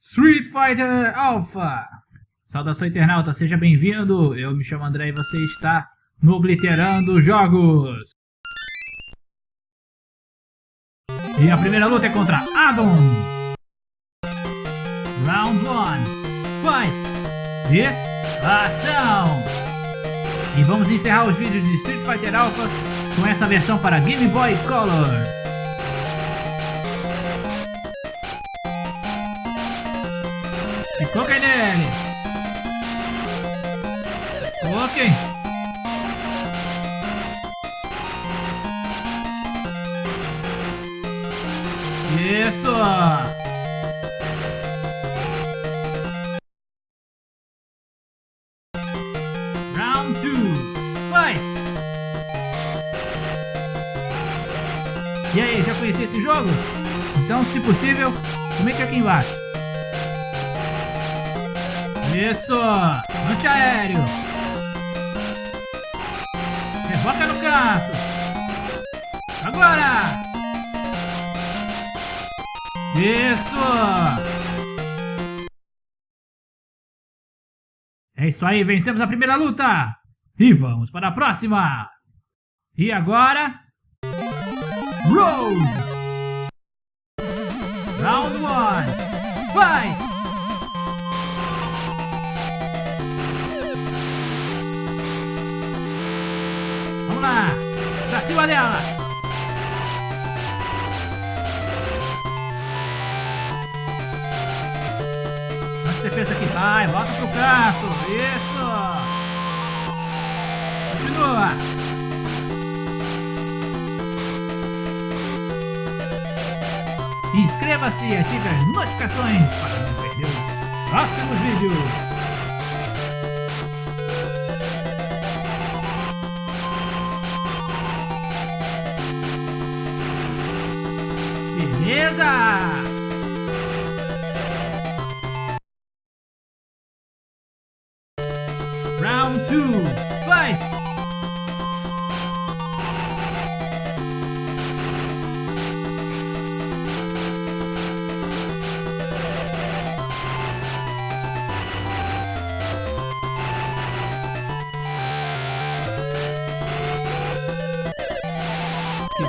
Street Fighter Alpha! Saudação internauta, seja bem-vindo! Eu me chamo André e você está no Obliterando Jogos! E a primeira luta é contra Adam! Round 1 Fight! E ação! E vamos encerrar os vídeos de Street Fighter Alpha com essa versão para Game Boy Color! Isso. Round 2. Fight. E aí, já conhecia esse jogo? Então, se possível, comente aqui embaixo. Isso! Antiaéreo! Revoca no canto! Agora! Isso! É isso aí, vencemos a primeira luta! E vamos para a próxima! E agora... Rose! Round 1! Fight! Lá! Pra cima dela! Você pensa que vai? Volta pro canto! Isso! Continua! Inscreva-se e ative as notificações para não perder os próximos vídeos! Beleza! Round 2, fight!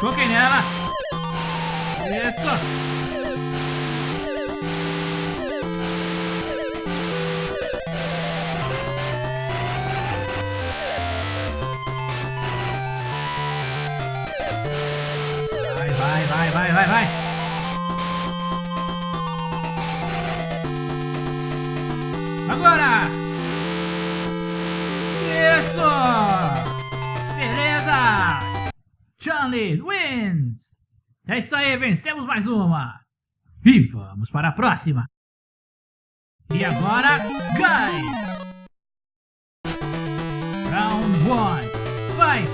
Toquem nela! Isso! Vai, vai, vai, vai, vai, vai! Agora! Isso! Beleza! Charlie wins! É isso aí, vencemos mais uma! E vamos para a próxima! E agora, Guy! Round 1, fight!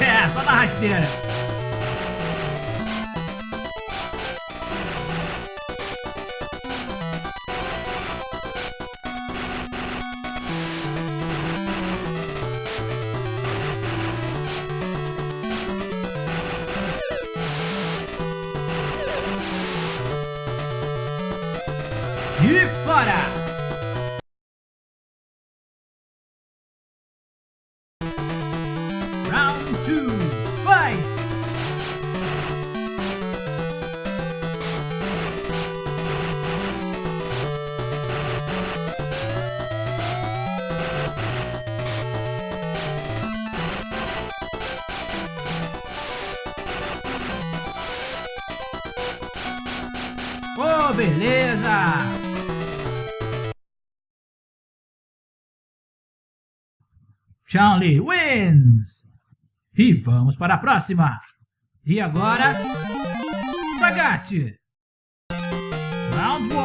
É, só na rasteira! Fora! Round 2, fight! Oh, beleza! Charlie wins! E vamos para a próxima! E agora... Sagat! Round 1!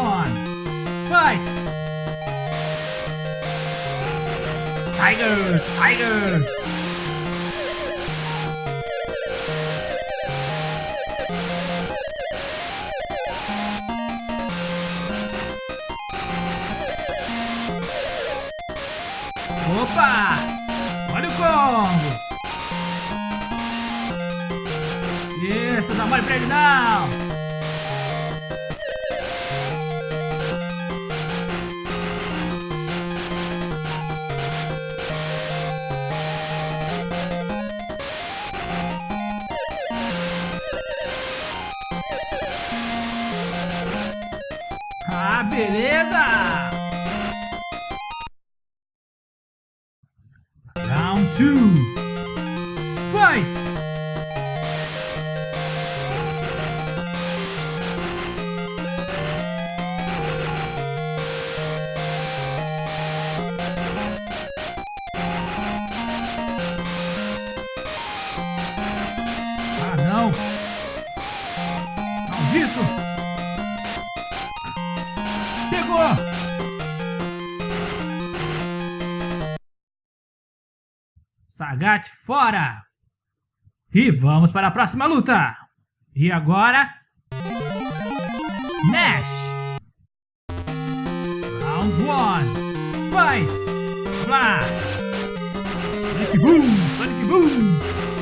Fight! Tiger! Tiger! Opa! Olha o combo. Isso, dá mole pra ele não. Ah, beleza! Round 2 Fight! Sagat fora! E vamos para a próxima luta! E agora... Nash! Round 1 Fight! Lá! Sonic Boom! Sonic Boom!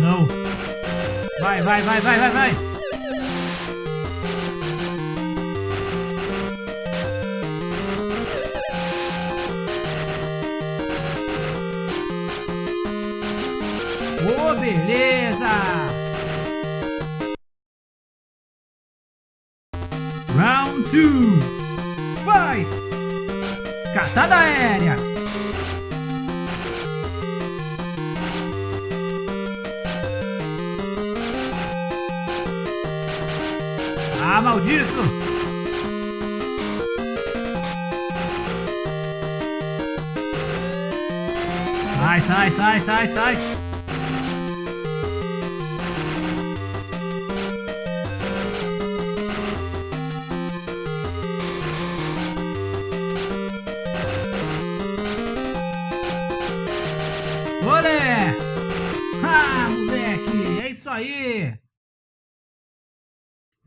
Não! Vai, vai, vai, vai, vai, vai! Ô, beleza! Round 2 Fight! Catada aérea! Maldito! Sai, sai, sai, sai, sai!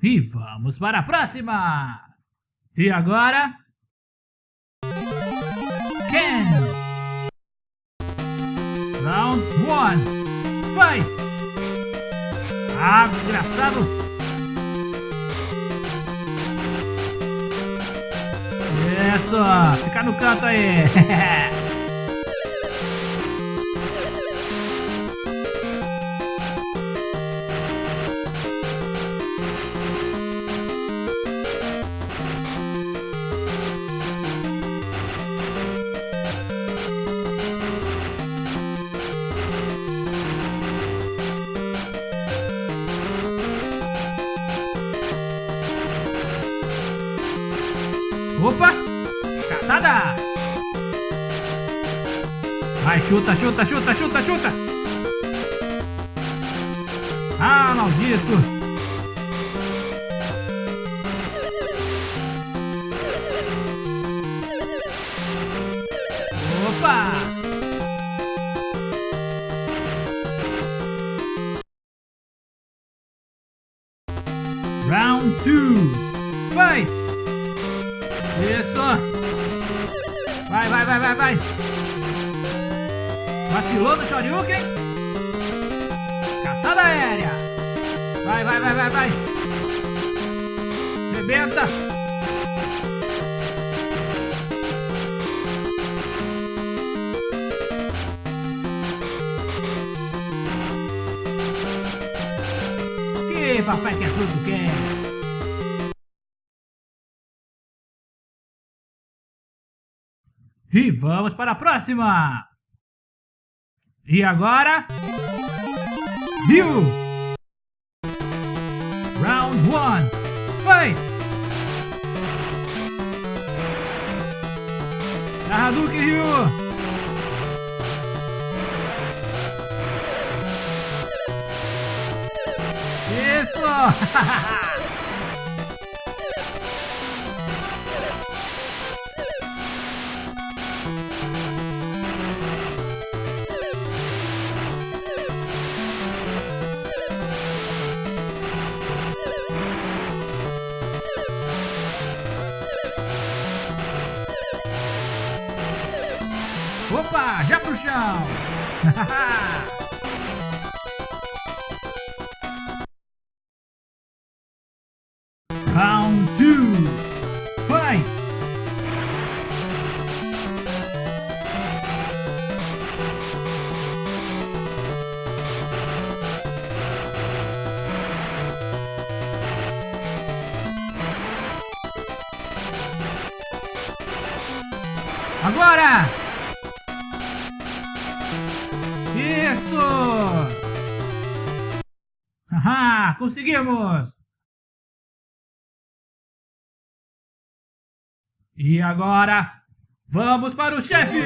E vamos para a próxima! E agora... Ken! Round 1 Fight! Ah, desgraçado! Isso! Fica no canto aí! chuta, chuta, chuta, chuta, chuta! Ah, maldito! Shoryuken? Catada aérea! Vai, vai, vai, vai, vai! Rebenta! Que papai quer tudo quer! E vamos para a próxima! E agora... Ryu! Round 1 Fight! Hadouken Ryu! Isso! Opa, já pro chão. Round 2. Fight! Agora! Isso! Haha, conseguimos! E agora, vamos para o chefe!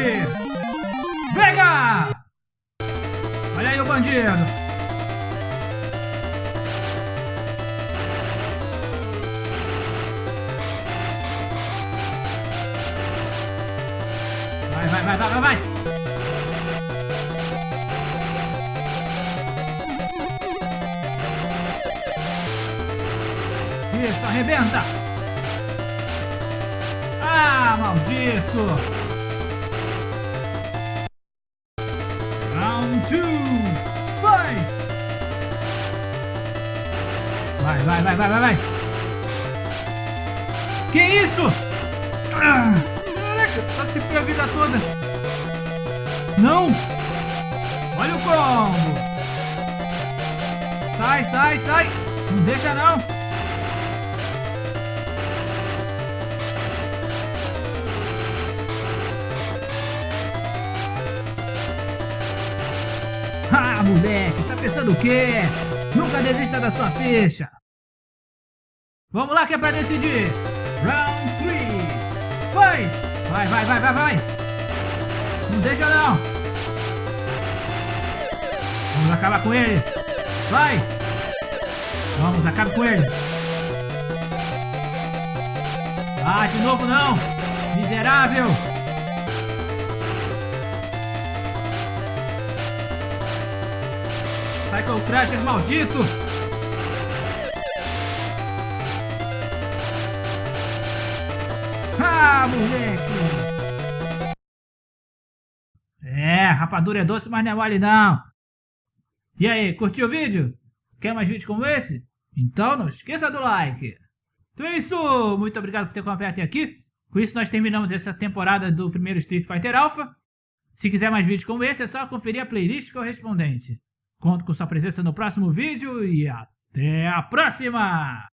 Venha! Olha aí o bandido! Vai, vai, vai, vai, vai! Arrebenta! Ah, maldito! Round 2! Fight! Vai, vai, vai, vai, vai, vai! Que isso? Ah, se foi a vida toda! Não! Olha o combo! Sai, sai, sai! Não deixa não! Moleque, tá pensando o quê? Nunca desista da sua ficha. Vamos lá que é pra decidir. Round 3. Vai! Vai, vai, vai, vai, vai. Não deixa não. Vamos acabar com ele. Vai. Vamos, acabe com ele. Ah, de novo não. Miserável. Cycle Crasher maldito! Ah, moleque! É, rapadura é doce, mas não é mole não. E aí, curtiu o vídeo? Quer mais vídeos como esse? Então não esqueça do like. Então é isso, muito obrigado por ter acompanhado até aqui. Com isso nós terminamos essa temporada do primeiro Street Fighter Alpha. Se quiser mais vídeos como esse, é só conferir a playlist correspondente. Conto com sua presença no próximo vídeo e até a próxima!